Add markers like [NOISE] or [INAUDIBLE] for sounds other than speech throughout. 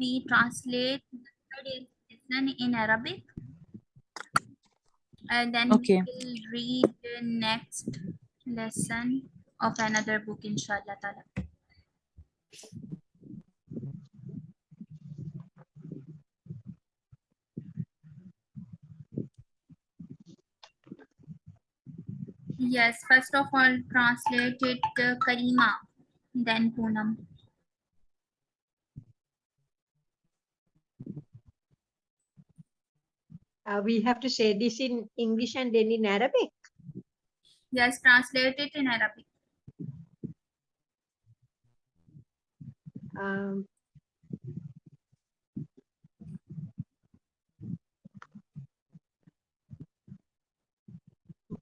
we translate lesson in Arabic. And then Okay. we will read the next lesson of another book, inshallah. ta'ala. Yes, first of all, translate it uh, Karima, then Poonam. Uh, we have to say this in English and then in Arabic. Yes, translate it in Arabic. Um,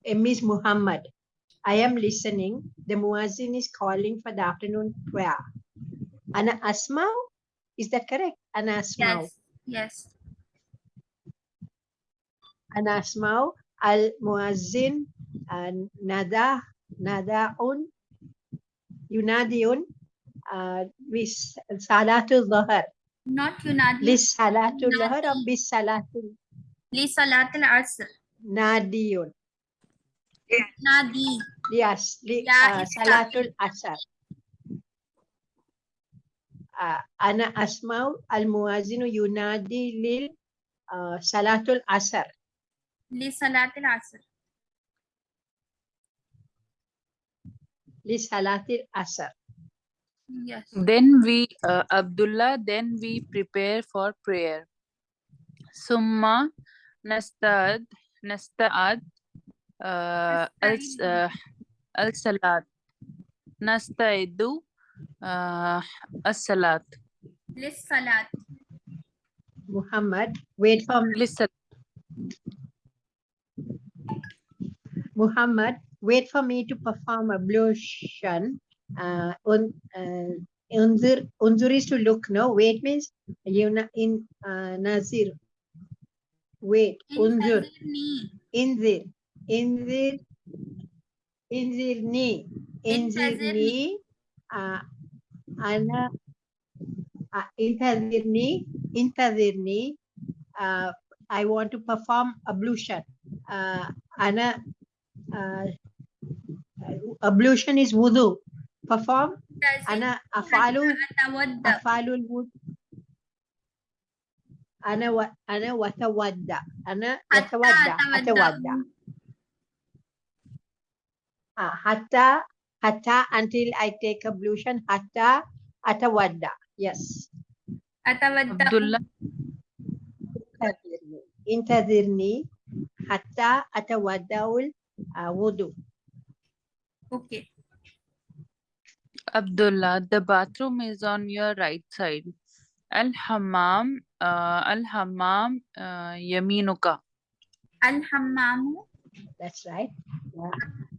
Miss Muhammad, I am listening. The muazzin is calling for the afternoon prayer. Ana Asma, is that correct? Ana Asma. Yes, yes. Ana Asma al muazzin and nada nadaun yunadiun uh, bis salatul dhuhr. Not Yunadi. Lis salatul dhuhr or Yunadi. bis salatul Li Salat al Asr. nadiyun. Nadi. Yes, li, Yeah, uh, it's Salatul Asar. Uh, Ana Asma'u al-Muazinu yunadi lil Salatul Asar. Li Salat al Asr. Li Salatul Asar. Yes. Then we, uh, Abdullah, then we prepare for prayer. Summa nastad, nasta'ad, uh, al, uh, al-salat. Nasta'idu, uh, as-salat. Li Salat. Muhammad, wait for me. Listen. Muhammad, wait for me to perform ablution. Uh, un, uh, unzir, unzir is to look, no? Wait means you na in uh, nazir. Wait, unzur. Inzir. Inzir. Inzirni. Inzirni. Uh, ana. Uh, intazirni. Intazirni. Uh, I want to perform ablution. آه، أنا آه، ablution is wudu perform أنا أفعل Atawadda. أفعل الوضوء أنا و... أنا وتودع أنا حتى أتودع أتودع. أتودع Ah, hatta hatta until I take ablution hatta atawadda. Yes. Atawadda. Abdullah, Intadhirni. Intadhirni hatta atawaddaul uh, wudu. Okay. Abdullah, the bathroom is on your right side. Al-hammam, uh, al-hammam, uh, yaminuka. Al-hammamu. That's right.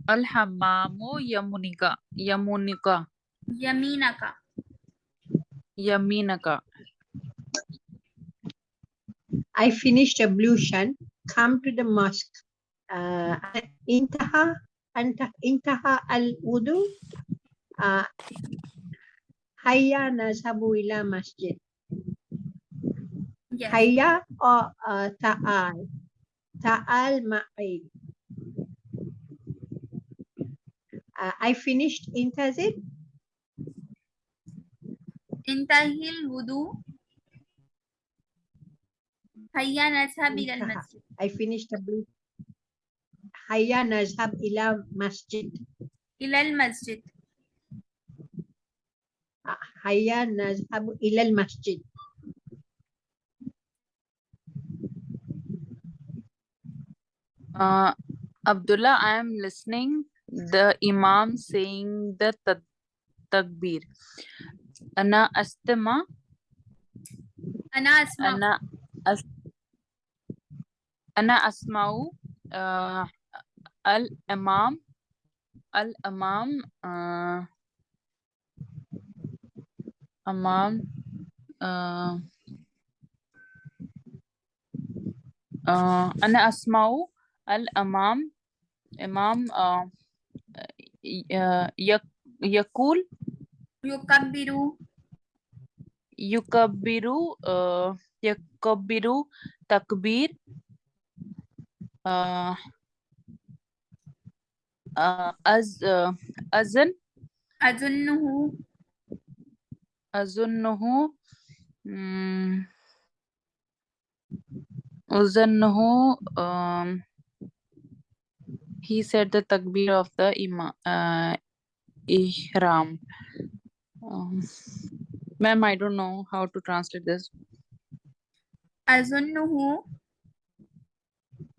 Al-hammamu yamunika. Yamunika. Yaminaka. Yaminaka. I finished ablution. Come to the mosque. Uh, intaha anta intaha al wudu. Uh, hayya nazhabu ila masjid. Yes. Hayya or uh, ta'al. Ta'al ma'i. Uh, I finished intazid. Intahil wudu. Hayya nazhab ila al-masjid. I finished ablution. Hayya nazhab ila masjid. Ila al-masjid. Uh, Hayya nazhab ila masjid. Uh, Abdullah, I am listening. The Imam saying the ta- takbir. Ana astama. Ana asma. Ana أنا أسمع آه الإمام الإمام آه أمام آه آه أنا أسمع الإمام إمام آه يقول يكبر. يكبر آه، يكبر تكبير. uh, uh, az, uh, azan? Azunnuhu. Azunnuhu. Hmm. Um, azunnuhu um, he said the takbir of the ima, uh, ihram. Um, ma'am i don't know how to translate this. Azunnuhu.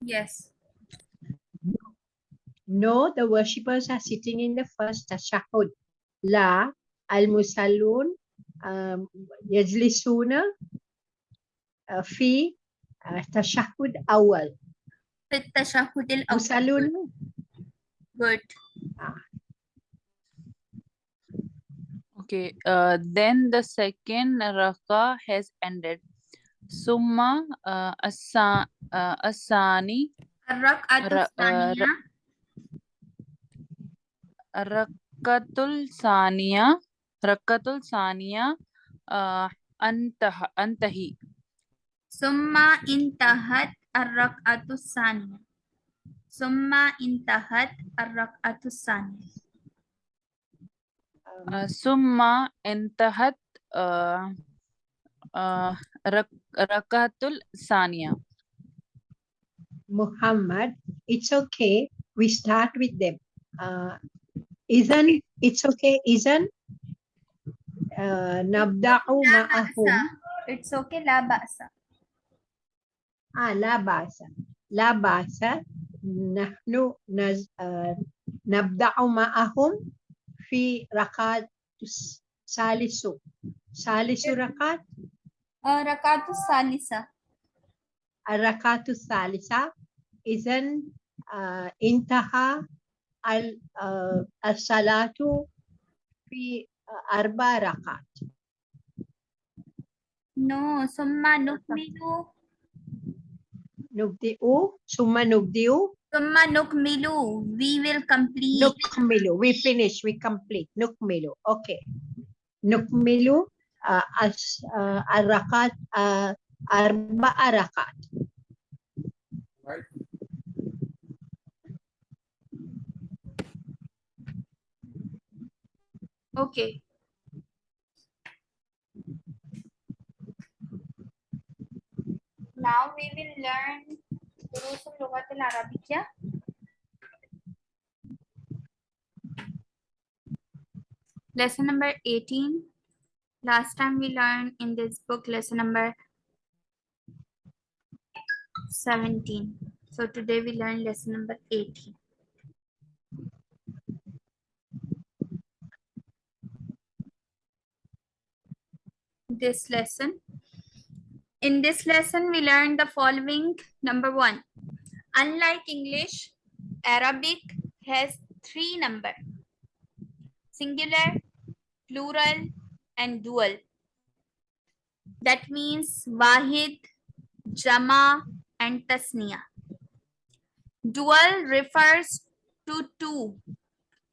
Yes. No, the worshippers are sitting in the first tashahhud. La al-musallun um, yajlisuna uh, fi uh, tashahhud awal. في التشهد الأول Musallun Good. Okay, uh, then the second raka has ended. summa eh, uh, asa, uh, eh, asani Rakatul eh, saniya Rakatul saniya antah, antahi. Summa intahat ar-rak'atu saniya Summa intahat ar-rak'atu saniya Summa intahat Rakatul Sania. Muhammad, it's okay. We start with them. Uh, isn't it's okay? Isn't uh, nabda'u ma'ahum? It's okay. La ba'sa. Ah, la ba'sa. La ba'sa. Nahnu naz, uh, nabda'u ma'ahum fi rakat salisu. Salisu rakat? Rakatu Salisa. Arakatu Salisa is an uh, intaha al-salatu uh, fi uh, arba rakat. No, summa nukmilu. Nubdi'u, summa no Summa nukmilu, we will complete. Nukmilu, we finish, we complete. Nukmilu, okay. Nukmilu uh, as uh, arakat uh, arba arakat. Right. Okay. Now we will learn Durus Lugat al Arabiya. Lesson number 18. Last time we learned in this book lesson number 17. So today we learn lesson number 18. this lesson. In this lesson, we learned the following. Number one, unlike English, Arabic has three number, singular, plural, and dual. That means Wahid, Jama, and Tasniya. Dual refers to two,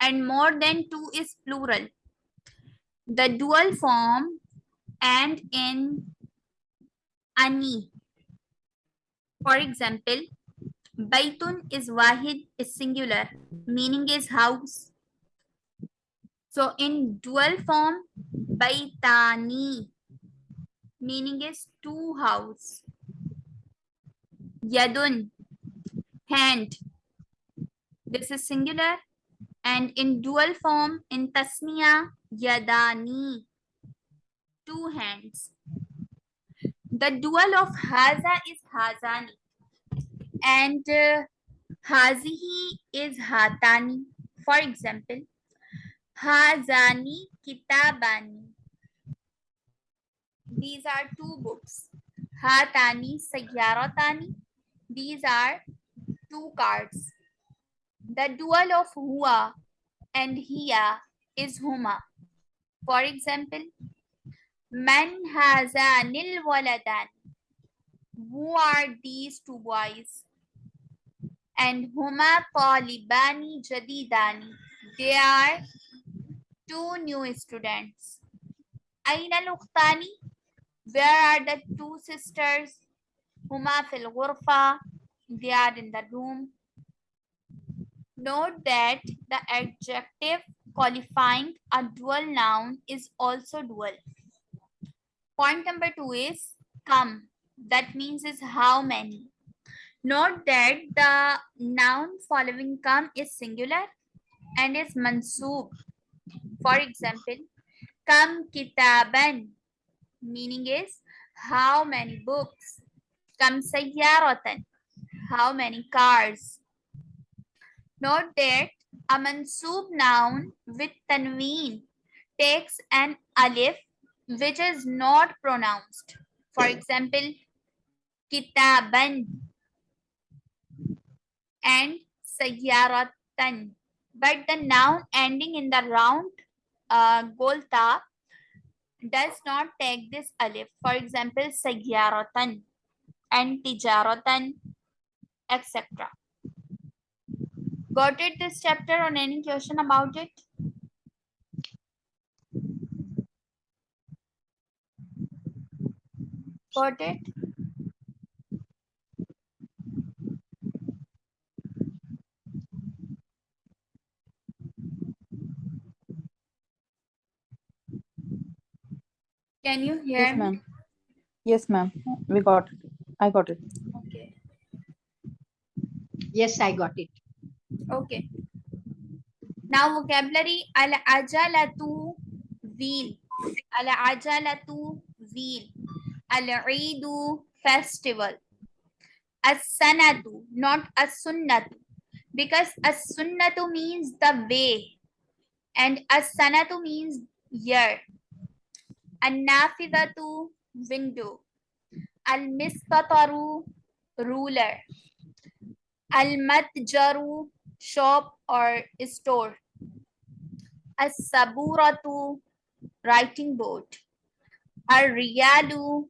and more than two is plural. The dual form and in ani. For example, baitun is wahid is singular, meaning is house. So in dual form, baitani, meaning is two house. Yadun, hand. This is singular. And in dual form, in tasniya, yadani, two hands. The dual of haza is hazani and uh, hazihi is hatani. For example, hazani kitabani. these are two books. Hatani Sayyaratani. These are two cards. The dual of Hua and Hiya is Huma. For example, Man hazanil waladan. Who are these two boys? And Huma talibani jadidani. They are two new students. Aina al-ukhtani? Where are the two sisters? Huma fil ghurfa. They are in the room. Note that the adjective qualifying a dual noun is also dual. Point number two is come. That means is how many. Note that the noun following come is singular and is mansoob. For example, kam kitaban meaning is how many books. Kam sayyaratan how many cars. Note that a mansoob noun with tanween takes an alif which is not pronounced. For example, kitaban and sayyaratan. But the noun ending in the round uh, golta does not take this alif. For example, sayyaratan and tijaratan, etc. Got it this chapter on any question about it? Got it? Can you hear Yes, me? ma'am. Yes, ma'am. We got it. I got it. Okay. Yes, I got it. Okay. Now vocabulary al ajalatu wheel. Al ajalatu wheel. Al eidu festival. As sanatu, not as sunnatu. Because as sunnatu means the way. And as sanatu means year. An nafidatu window. Al mistataru ruler. Al matjaru shop or store. As saburatu writing board. Al riyalu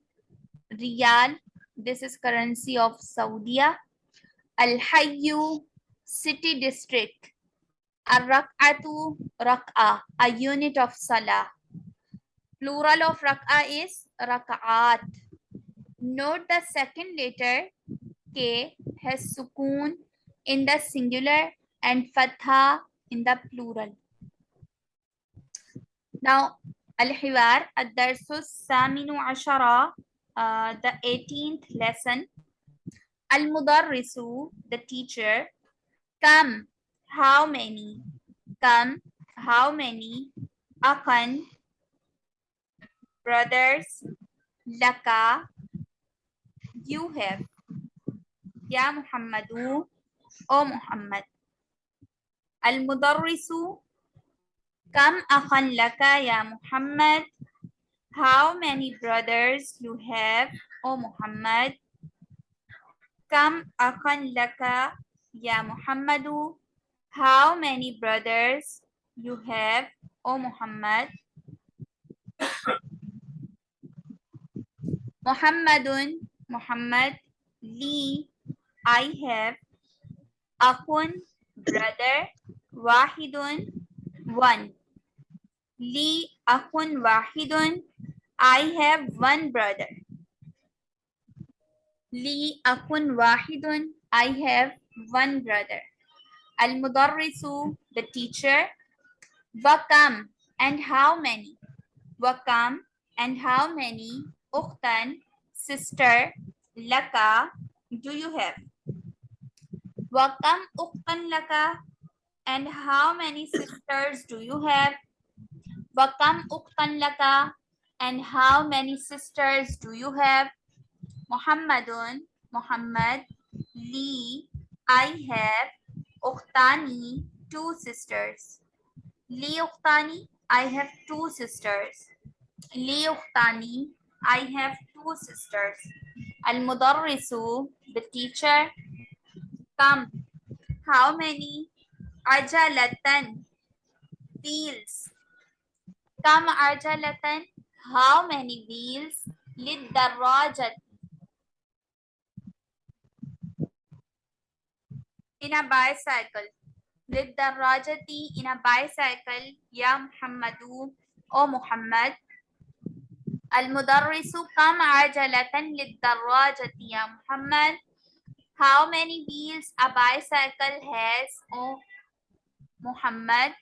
riyal. This is currency of Saudi. Al hayyu city district. Al rak'atu rak'a a unit of salah. Plural of rak'a is rak'at. Note the second letter K has sukoon in the singular and fatha in the plural. Now, Al-Hiwar, Ad-Darsu Saminu Ashara, uh, the 18th lesson. Al-Mudarrisu, the teacher. Kam, how many? Kam, how many? Akan, brothers. Laka, you have. Ya Muhammadu, O Muhammad. Al-Mudarrisu, Kam akhan laka ya Muhammad? How many brothers you have, O Muhammad? Kam akhan laka ya Muhammadu? How many brothers you have, O Muhammad? Muhammadun, Muhammad, Li, I have, Akun, brother, Wahidun, one. Li akun wahidun. I have one brother. Li akun wahidun. I have one brother. Al mudarrisu, the teacher. Wakam, and how many? Wakam, and how many? Ukhtan, sister. Laka, do you have? Wakam ukhtan laka, and how many sisters do you have? Wakam ukhtan laka, and how many sisters do you have? Muhammadun, Muhammad, Li, I have, Ukhtani, two sisters. Li Ukhtani, I have two sisters. Li Ukhtani, I have two sisters. Al-Mudarrisu, the teacher. Come. How many? Ajalatan. Wheels. Come ajalatan. How many wheels? Lid-darrajat. In a bicycle. Lid-darrajati in a bicycle. Ya Muhammadu. O Muhammad. Al-Mudarrisu kam ajalatan lid-darrajati Muhammad. How many wheels a bicycle has, oh Muhammad?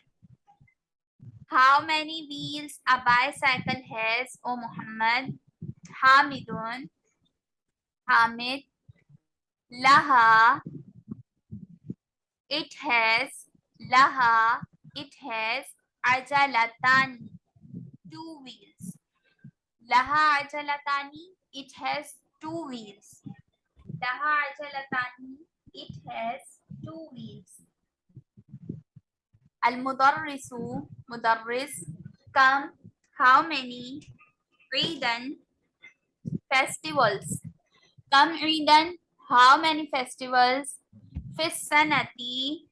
How many wheels a bicycle has, oh Muhammad? Hamidun. Hamid. Laha. It has. Laha. It has. Ajalatan. Two wheels. Laha ajalatani, it has two wheels. Laha ajalatani, it has two wheels. Al-mudarrisu, mudarris, come, how many? Eidan, festivals. Come Eidan, how many festivals? Fissanati,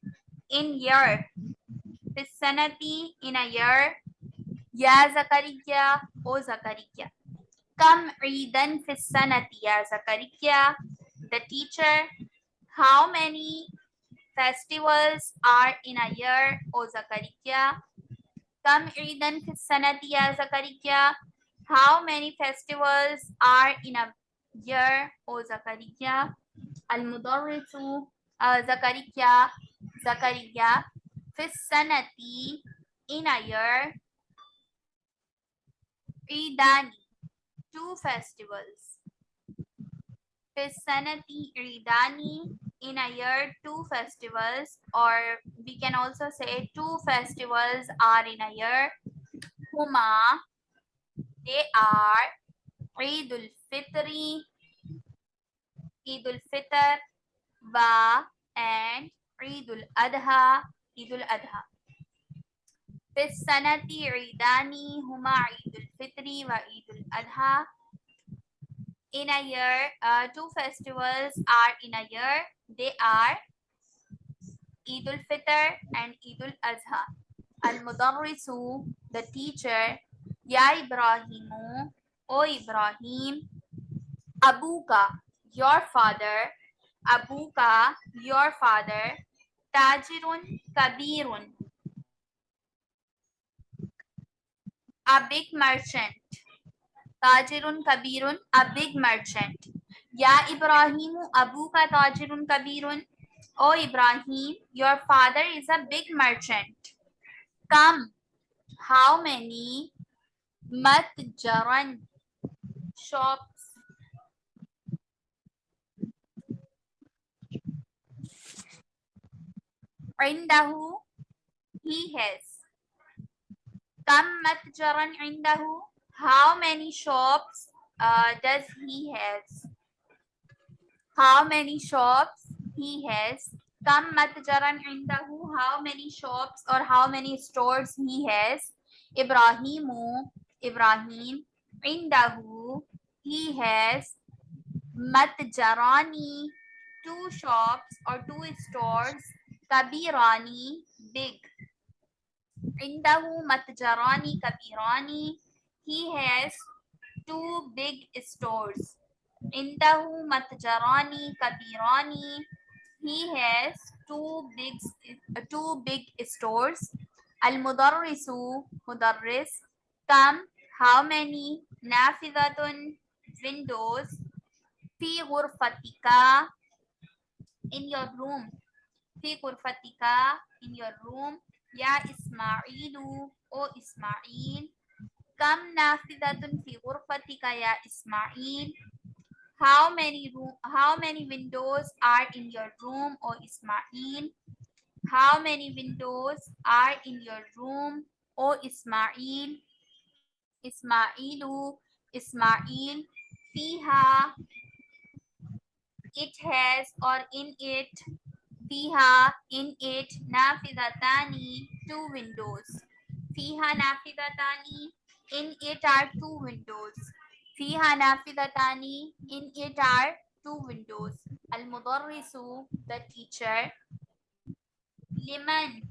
in year. Fissanati, in a year. Ya Zakariya, O Zakariya. Come Eidan Fissanati, Ya Zakariya. The teacher, how many festivals are in a year, O Zakariya? Come Eidan Fissanati, Ya Zakariya. How many festivals are in a year, O Zakariya? Al-Mudarrisu, uh, Zakariya, Zakariya. Fissanati, in a year. Idani, two festivals. Fisanati Idani, in a year, two festivals, or we can also say two festivals are in a year. Huma, they are Eid al-Fitri, Eid al-Fitr, Wa, and Eid al-Adha, Eid al-Adha. في السنة عيدان هما عيد الفطر وعيد الأضحى. In a year, uh, two festivals are in a year. They are Eid al-Fitr and Eid al-Adha. Al-Mudarrisu, the teacher, Ya Ibrahimu, O Ibrahim, Abuka, your father, Abuka, your father, Tajirun Kabirun, A big merchant. Tajirun Kabirun, a big merchant. Ya Ibrahimu Abuka Tajirun Kabirun. O Ibrahim, your father is a big merchant. Come, how many matjaran shops? Indahu, he has. Kam matjaran indahu. How many shops uh, does he has? How many shops he has? Kam matjaran indahu. How many shops or how many stores he has? Ibrahimu, Ibrahim, indahu. He has matjarani, two shops or two stores. Kabirani, big. عنده متجران كبيران He has two big stores. عنده متجران كبيران He has two big two big stores. المدرس مدرس كم how many? Nafidatun windows. في غرفتك in your room. في غرفتك in your room. Ya Ismailu, O Ismail. Kam nafidatun fi ghurfatika ya Ismail. How many room, how many windows are in your room, O Ismail? How many windows are in your room, O Ismail? Ismailu, Ismail, Fiha, it has or in it Fiha, in it, Nafidatani, two windows. Fiha Nafidatani, in it are two windows. Fiha Nafidatani, in it are two windows. Al Mudarrisu, the teacher. Liman,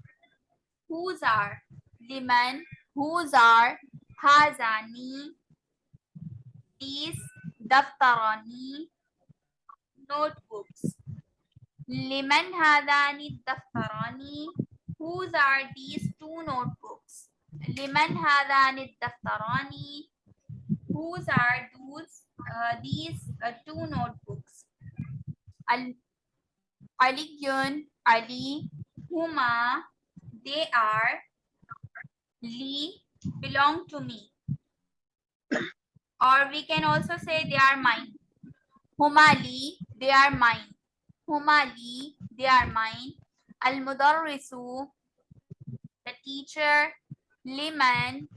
whose are? Liman, whose are? Hazani, these, Daftarani, notebooks. Liman hadani daftarani. Whose are these two notebooks? Liman hadani daftarani. Whose are those, uh, these uh, two notebooks? Al Aliyun, Ali, Huma, they are, Li, belong to me. or we can also say they are mine. Huma Li, they are mine huma li, they are mine. Al-mudarrisu, the teacher. Liman,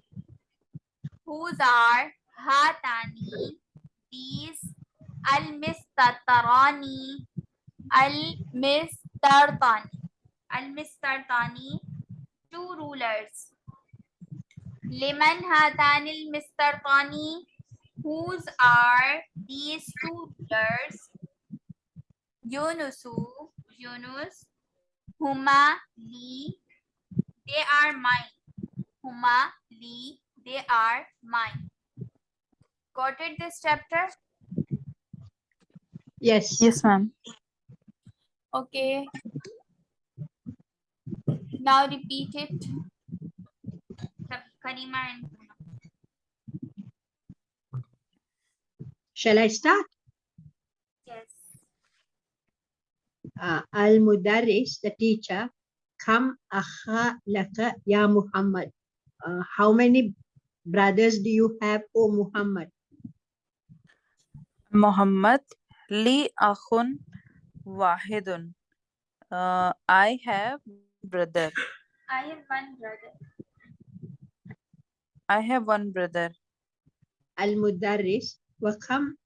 whose are hatani, these. Al-mistatarani, al-mistartani. Al-mistartani, two rulers. Liman hatani al-mistartani, whose are these two rulers? Yunusu, Yunus, Huma, Lee, they are mine. Huma, Lee, they are mine. Got it this chapter? Yes. Yes, ma'am. Okay. Now repeat it. Karima and Shall I start? Uh, Al-Mudaris, the teacher, Kam akha laka ya Muhammad. Uh, how many brothers do you have, O Muhammad? Muhammad li akhun wahidun. Uh, I have brother. I have one brother I have one brother. Al-Mudaris, wa kam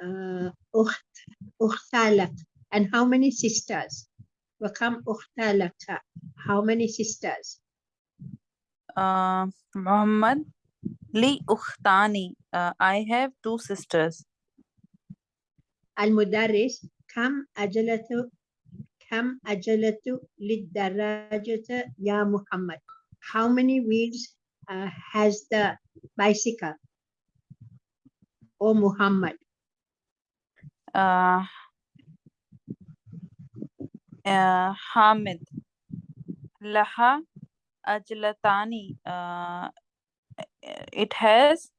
uh, ukht, ukhtalak. And how many sisters? Wa kam ukhtalaka. How many sisters? Uh, Muhammad li ukhtani. Uh, I have two sisters. Al-Mudaris, kam ajalatu kam ajalatu lid-darajata ya Muhammad. How many wheels uh, has the bicycle? O Muhammad. Uh, uh, Hamid laha ajlatani. Uh, it has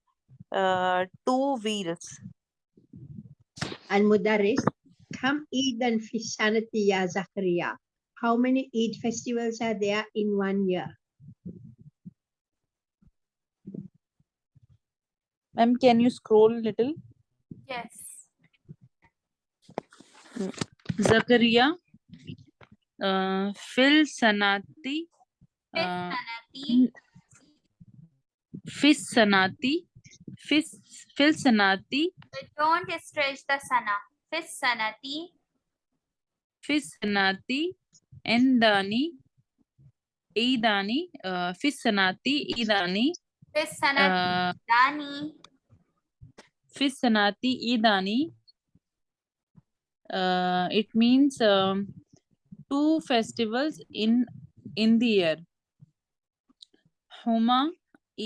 uh, two wheels. Al-Mudaris, kam Eidan fi sanati ya Zakaria. How many Eid festivals are there in one year? Ma'am, can you scroll little? yes Zakaria uh, fil sanati Fifth uh, sanati fis sanati fis fil sanati So don't stretch the sana. Fifth sanati fis sanati endani idani uh, fis sanati idani fifth sanati uh, dani fis sanati idani uh, it means um, two festivals in in the year huma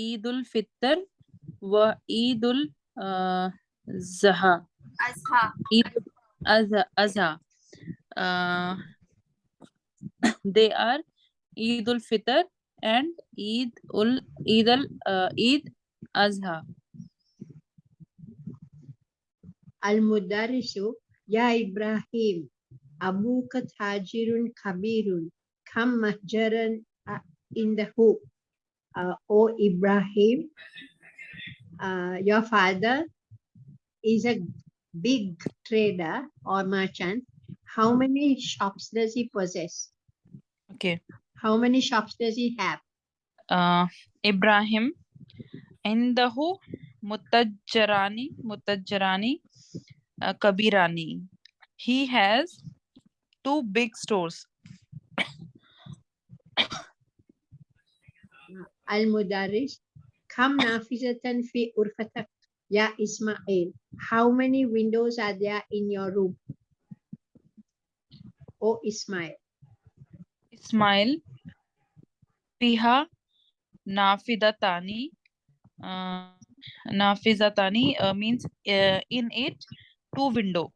eidul fitr wa eidul uh, zaha azha Eid Azha, Azha. Uh, [COUGHS] they are Eid ul Fitr and Eid ul Eid al uh, Eid Azha. Al-Mudarisu, Ya Ibrahim, Abuka Tajirun Kabirun, Kam Mahjaran uh, in the hoop. Uh, o Ibrahim, uh, your father is a big trader or merchant. How many shops does he possess? Okay. How many shops does he have? Uh, Ibrahim Indahu Mutajjarani Mutajjarani uh, Kabirani. He has two big stores. Al-Mudaris, Kam Nafizatan fi Urfatak. Ya Ismail, how many windows are there in your room? Oh Ismail, Ismail. Fiha nafidatani. Uh, nafizatani uh, means uh, in it two window.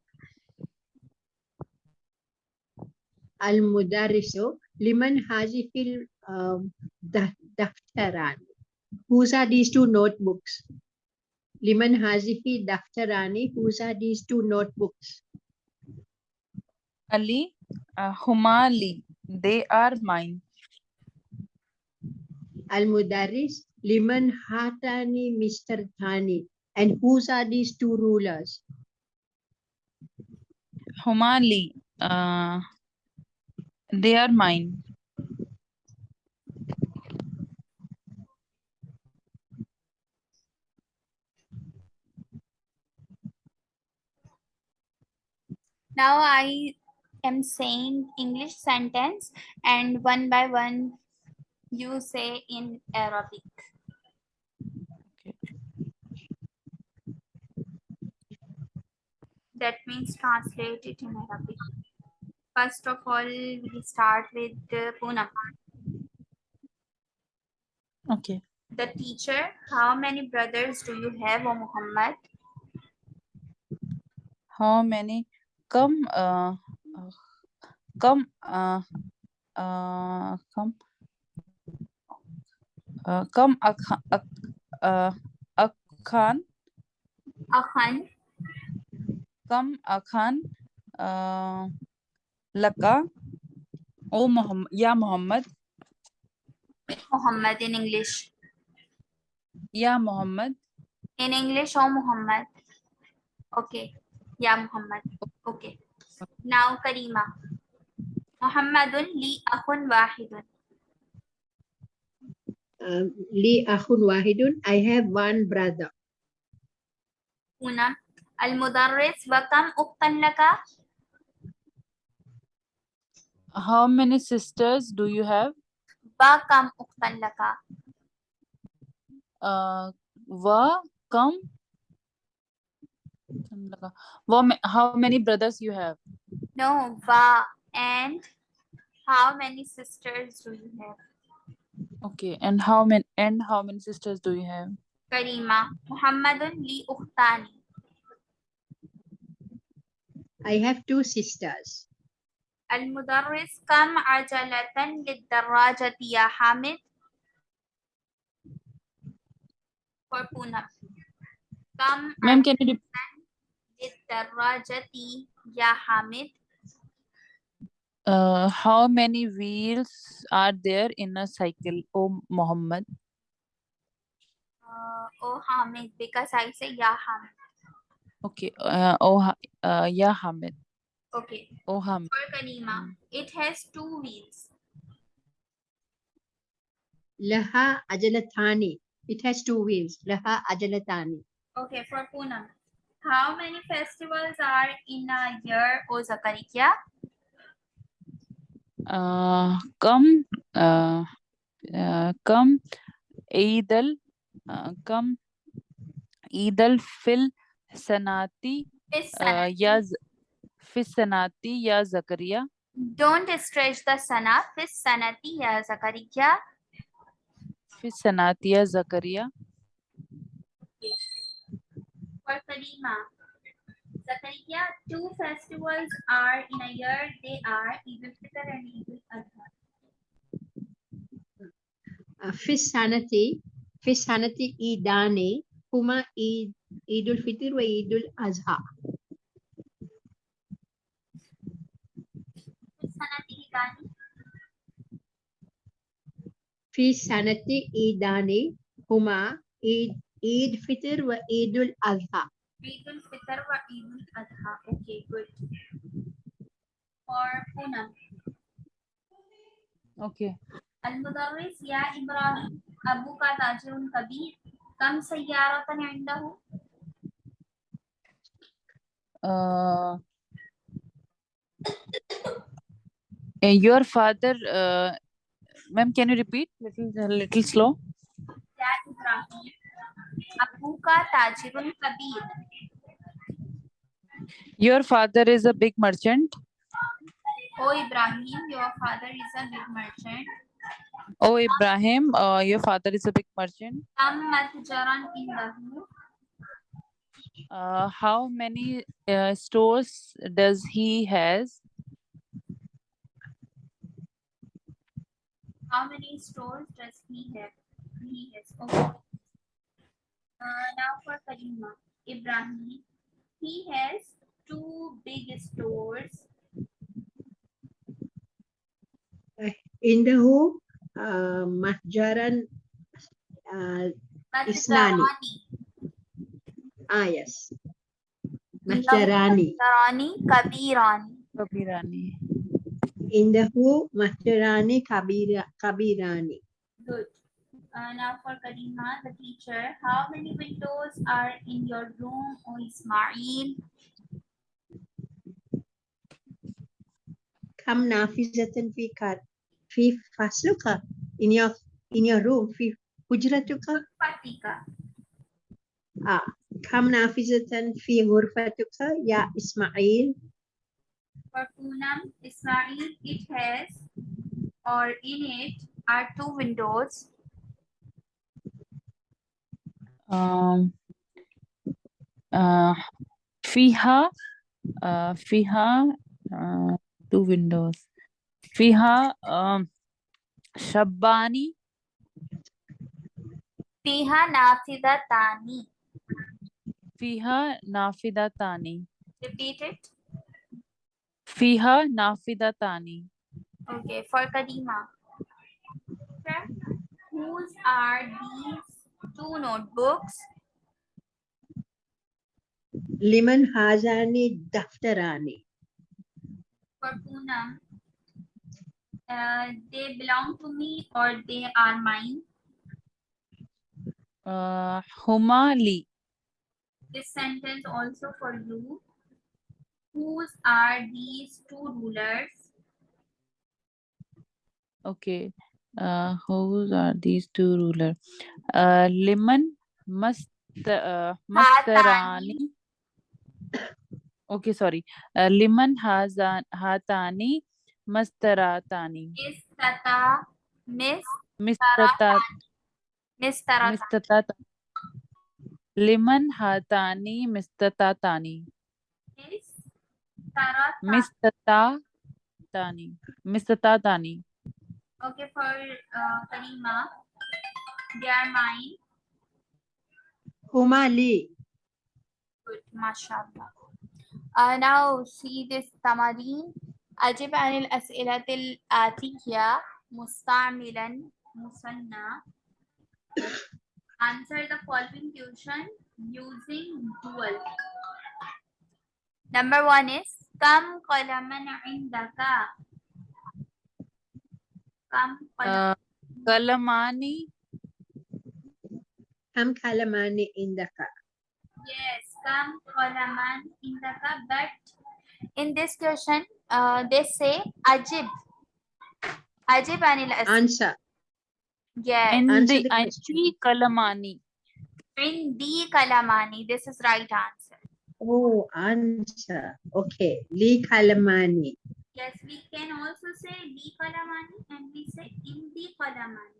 Al Mudarrisu, Liman Hazifil um, da- Daftaran. Whose are these two notebooks? Liman Hazifi Daftarani, whose are these two notebooks? Ali, uh, Humali. They are mine. Al Mudarris, Liman Hatani Mr. Thani. And whose are these two rulers? Humali. Uh, they are mine. Now I am saying English sentence and one by one you say in Arabic. Okay. That means translate it in Arabic. First of all, we start with uh, Poonam. Okay. The teacher, how many brothers do you have, O Muhammad? How many? Come, uh, come, uh, uh, come, uh, come, Akhan, Ak, uh, Akhan, Akhan, come, Akhan, uh, Laka, O Muhammad, Ya Muhammad, Muhammad in English. Ya Muhammad, In English, O Muhammad. Okay. Yeah, Muhammad. Okay. Now, Karima. Muhammadun li akhun wahidun. Um, Li Akhun Wahidun, I have one brother. Poonam. Al-Mudarris wa kam ukhtan laka? How many sisters do you have? Wa kam ukhtan laka? Uh, wa, come, Laka. Wa, how many brothers you have? No, wa. And how many sisters do you have? Okay, and how many, and how many sisters do you have? Karima. Muhammadun li ukhtani. I have two sisters. المدرس كم عجلة للدراجة يا حامد؟ For Poonam. كم Ma'am, can you repeat? للدراجة يا حامد؟ Uh, how many wheels are there in a cycle? Oh, Muhammad. Uh, oh Hamid, because I say Ya Hamid. Okay. Uh, oh, Ha- uh, yeah, Hamid. Okay. Oh, Hamid. For Karima, it has two wheels. Laha Ajalatani. It has two wheels. Laha Ajalatani. Okay, for Poonam. How many festivals are in a year, O Zakariya? Uh, come, uh, uh, come, Eid al, uh, come, Eid al fil sanati, This uh, sanat. Fi sanati, ya Zakaria, Don't stretch the sana. This sanati ya Zakariya. fi sanati, ya Zakaria. For Karima. Zakariya, two festivals are in a year. They are Eid al-Fitr and Eid al-Adha. Uh, Fisanati. Fisanati Idani. Huma Eid Eidul Fitr wa Eidul Azha. Fisanati Idani. Huma Eid Eid Fitr wa Eidul Azha. Eid al-Fitr wa Eid al-Adha. Okay, good. For Poonam. Okay. المدرس يا إبراهيم أبوك تاجر كبير كم سيارة عنده؟ Uh, eh, your father, uh, Ma'am, can you repeat? Little, uh, little slow. Kabir. Your father is a big merchant. Oh, Ibrahim, your father is a big merchant. Oh, Ibrahim, uh, your father is a big merchant. Uh, how many uh, stores does he has? How many stores does he have? He has. Okay. Uh, now for Karima. Ibrahim. He has two big stores. Indahu uh, Mahjaran uh, uh Isnani. Ah, yes. Mahjarani. Mahjarani Kabirani. Kabirani. Indahu Masterani Kabira, Kabirani. Good. Uh, now for Karima, the teacher, how many windows are in your room, O Ismail? Kam nafizatan fi fi fasluka in your in your room fi hujratuka fatika. Ah, kam nafizatan fi ghurfatuka ya Ismail? for Poonam Ismail, it has or in it are two windows. Um, uh, Fiha, uh, Fiha, uh, two windows. Fiha, um, Shabbani. Fiha Nafidatani. Fiha Nafidatani. Repeat it. फीहा नाफिदातानी okay for kadima whose are these two notebooks liman hazani daftarani for puna uh, they belong to me or they are mine uh, Humali. this sentence also for you Whose are these two rulers? Okay. Uh, whose are these two ruler? Uh, lemon must uh, mastarani. Okay, sorry. Uh, lemon hazan hatani mastaratani. Miss Tata, Miss Mistata Miss Tarata. mistatata. Lemon hatani mistatatani. Miss Tarata. Mistatatani. Mistatatani. Okay, for uh, Karima, they are mine. هما لي Good, mashallah. Uh, now see this tamarin. أجب عن الأسئلة الآتية مستعملا مثنى. Answer the following question using dual. Number one is kam qalaman indaka. Kam uh, kalamani. Kam kalamani indaka. Yes, kam qalaman indaka. But in this question, uh, they say ajib. Ajib anil asli. Answer. Yes. Indi, Indi kalamani. Indi kalamani. This is right answer. Oh, answer. Okay. Li kalamani. Yes, we can also say li kalamani and we say in the kalamani.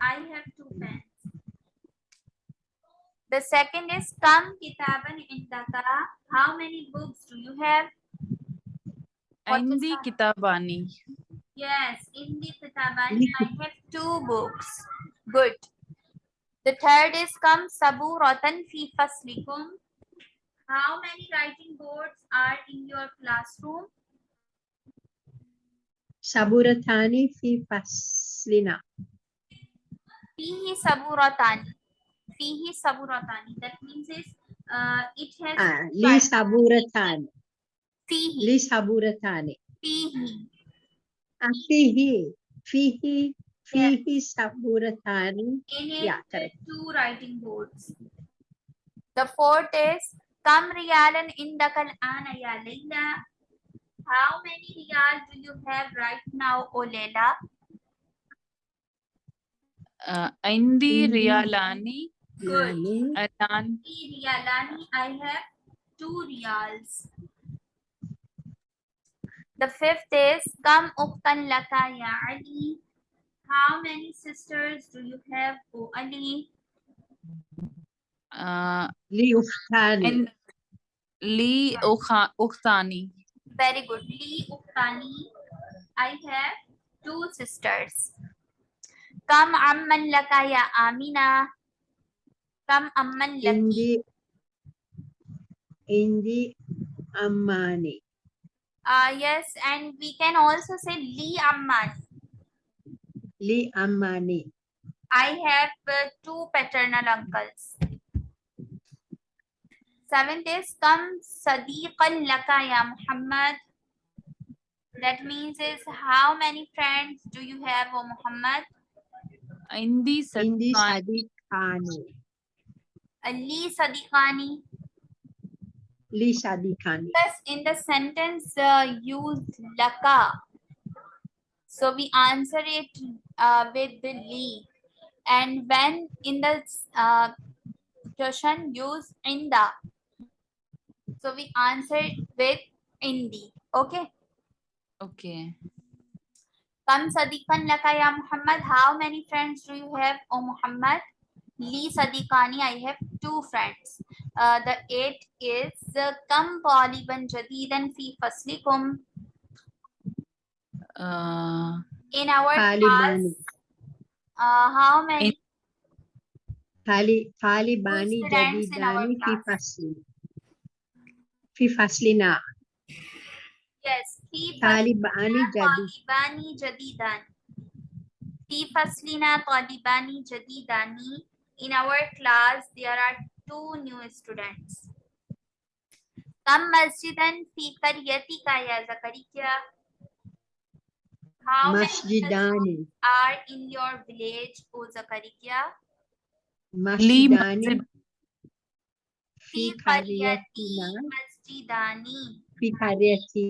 I have two pens. The second is Kam Kitaban Indaka. How many books do you have? Indi Kitabani. Yes, Indi Kitabani. I have two books. Good. The third is Kam Sabu Rotan Fi how many writing boards are in your classroom? Saburatani fi faslina. Fihi saburatani. Fihi saburatani. That means is uh, it has. Ah, li saburatani. Fihi. Li saburatani. Fihi. Ah, fihi. Fihi. Fihi yes. saburatani. In it, yeah, correct. Two writing boards. The fourth is Kam Riyalan Indakal Ana Ya Layla. How many riyal do you have right now, O Layla? Uh, indi Indi. riyalani Good. Lani. Alan, Three riyalani. I have two riyals. The fifth is Kam uktan laka ya Ali. How many sisters do you have, O Ali? Uh, Li Uftani. and Lee Ukha- Uktani. Very good. Li uktani. I have two sisters. Kam amman laka ya Amina. Kam amman laki. Indi. Indi Ammani. Uh, yes, and we can also say Li amman. Li Ammani. I have uh, two paternal uncles. Seventh is Kam Sadiqan Laka ya Muhammad. That means is how many friends do you have, O Muhammad? Indi Indi Sadiqani. Ali Sadiqani. Li Sadiqani. Yes, in the sentence uh, use laka. So we answer it uh, with the li. And when in the uh, question use inda. So we answer it with indi. Okay. Okay. Kam sadiqan laka ya Muhammad. How many friends do you have, O Muhammad? Li sadiqani. I have two friends. Uh, the eight is uh, kam taliban jadidan fi faslikum. Uh, In our class, uh, how many? Tali, Talibani Jadidani fi class? Fasli. Fi faslina. Yes, fi Talibani faslina Jadi. talibani jadidan. Fi faslina talibani jadidani. In our class, there are two new students. Kam masjidan fi qaryatika ya Zakariya? How many masjids are in your village, O Zakariya? Lee Masjidani Masjid. Fi Fi